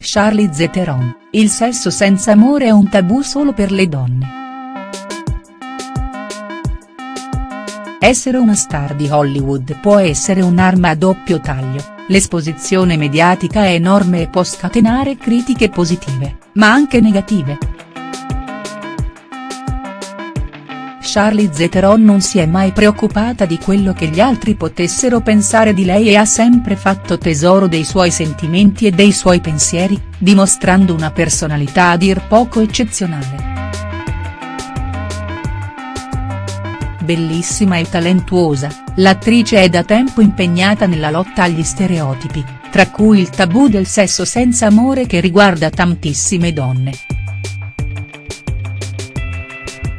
Charlize Theron, il sesso senza amore è un tabù solo per le donne. Essere una star di Hollywood può essere un'arma a doppio taglio, l'esposizione mediatica è enorme e può scatenare critiche positive, ma anche negative. Charlize Theron non si è mai preoccupata di quello che gli altri potessero pensare di lei e ha sempre fatto tesoro dei suoi sentimenti e dei suoi pensieri, dimostrando una personalità a dir poco eccezionale. Bellissima e talentuosa, l'attrice è da tempo impegnata nella lotta agli stereotipi, tra cui il tabù del sesso senza amore che riguarda tantissime donne.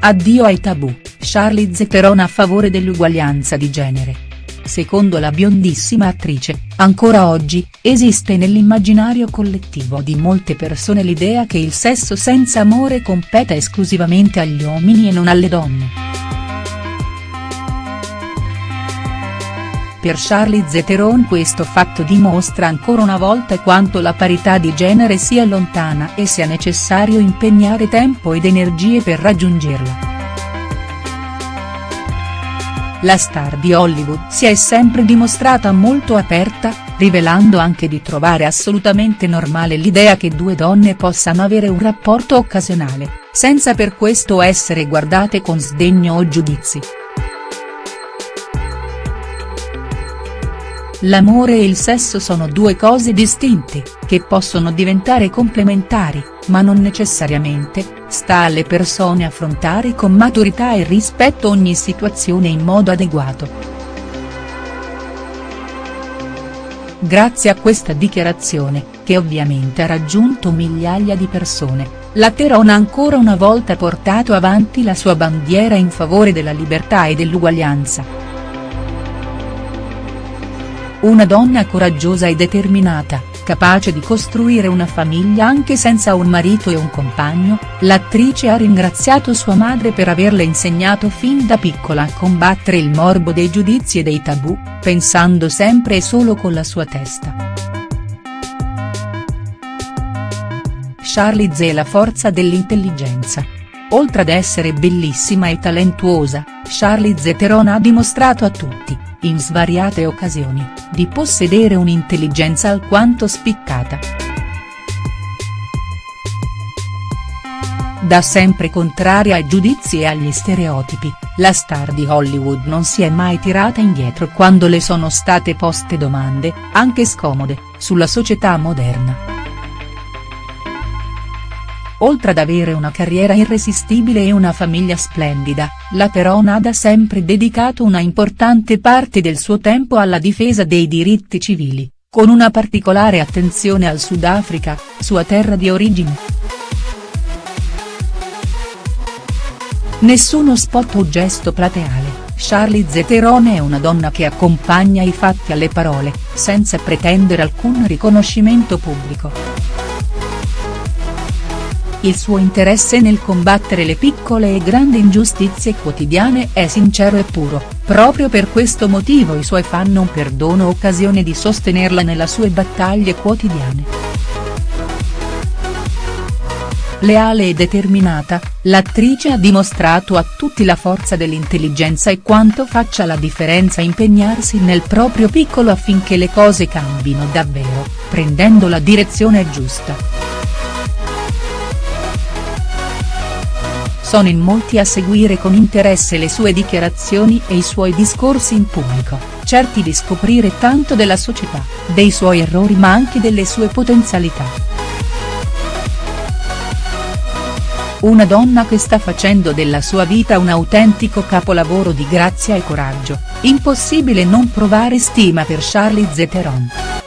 Addio ai tabù, Charlize Theron a favore dell'uguaglianza di genere. Secondo la biondissima attrice, ancora oggi, esiste nell'immaginario collettivo di molte persone l'idea che il sesso senza amore competa esclusivamente agli uomini e non alle donne. Per Charlize Theron questo fatto dimostra ancora una volta quanto la parità di genere sia lontana e sia necessario impegnare tempo ed energie per raggiungerla. La star di Hollywood si è sempre dimostrata molto aperta, rivelando anche di trovare assolutamente normale l'idea che due donne possano avere un rapporto occasionale, senza per questo essere guardate con sdegno o giudizi. L'amore e il sesso sono due cose distinte, che possono diventare complementari, ma non necessariamente, sta alle persone affrontare con maturità e rispetto ogni situazione in modo adeguato. Grazie a questa dichiarazione, che ovviamente ha raggiunto migliaia di persone, la Theron ha ancora una volta portato avanti la sua bandiera in favore della libertà e dell'uguaglianza. Una donna coraggiosa e determinata, capace di costruire una famiglia anche senza un marito e un compagno, l'attrice ha ringraziato sua madre per averle insegnato fin da piccola a combattere il morbo dei giudizi e dei tabù, pensando sempre e solo con la sua testa. Charlize è la forza dell'intelligenza. Oltre ad essere bellissima e talentuosa, Charlize Theron ha dimostrato a tutti in svariate occasioni, di possedere un'intelligenza alquanto spiccata. Da sempre contraria ai giudizi e agli stereotipi, la star di Hollywood non si è mai tirata indietro quando le sono state poste domande, anche scomode, sulla società moderna. Oltre ad avere una carriera irresistibile e una famiglia splendida, la Theron ha sempre dedicato una importante parte del suo tempo alla difesa dei diritti civili, con una particolare attenzione al Sudafrica, sua terra di origine. Nessuno spot o gesto plateale, Charlize Theron è una donna che accompagna i fatti alle parole, senza pretendere alcun riconoscimento pubblico. Il suo interesse nel combattere le piccole e grandi ingiustizie quotidiane è sincero e puro, proprio per questo motivo i suoi fan non perdono occasione di sostenerla nelle sue battaglie quotidiane. Leale e determinata, l'attrice ha dimostrato a tutti la forza dell'intelligenza e quanto faccia la differenza impegnarsi nel proprio piccolo affinché le cose cambino davvero, prendendo la direzione giusta. Sono in molti a seguire con interesse le sue dichiarazioni e i suoi discorsi in pubblico, certi di scoprire tanto della società, dei suoi errori ma anche delle sue potenzialità. Una donna che sta facendo della sua vita un autentico capolavoro di grazia e coraggio, impossibile non provare stima per Charlize Theron.